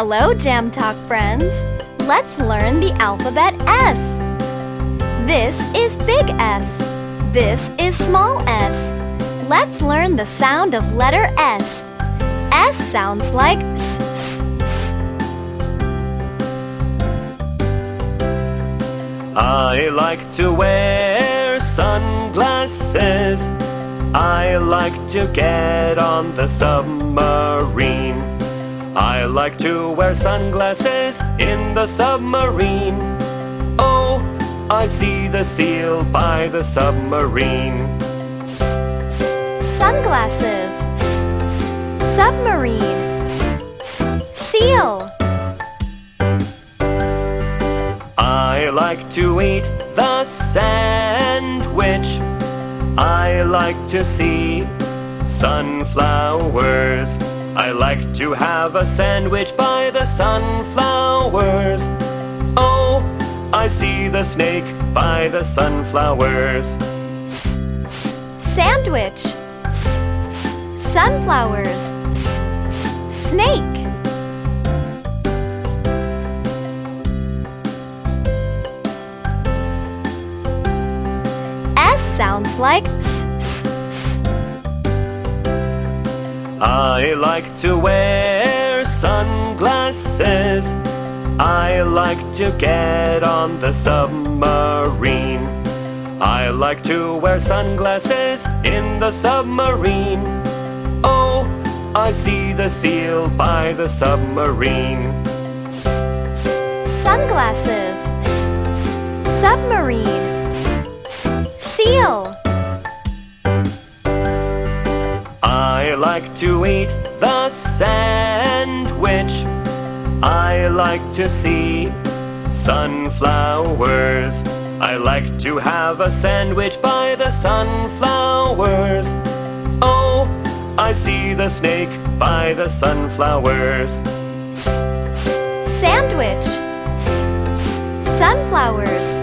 Hello, Jam Talk friends! Let's learn the alphabet S. This is big S. This is small s. Let's learn the sound of letter S. S sounds like s, s, s. I like to wear sunglasses. I like to get on the submarine. I like to wear sunglasses in the submarine. Oh, I see the seal by the submarine. S, s, sunglasses. S, submarine. Seal. I like to eat the sandwich. I like to see sunflowers. I like to have a sandwich by the sunflowers. Oh, I see the snake by the sunflowers. S, s, sandwich. S, sunflowers. Snake. S sounds like I like to wear sunglasses. I like to get on the submarine. I like to wear sunglasses in the submarine. Oh, I see the seal by the submarine. S, s, sunglasses. S, submarine. Seal. Like to eat the sandwich. I like to see sunflowers. I like to have a sandwich by the sunflowers. Oh, I see the snake by the sunflowers. S, s, sandwich. S, s, sunflowers.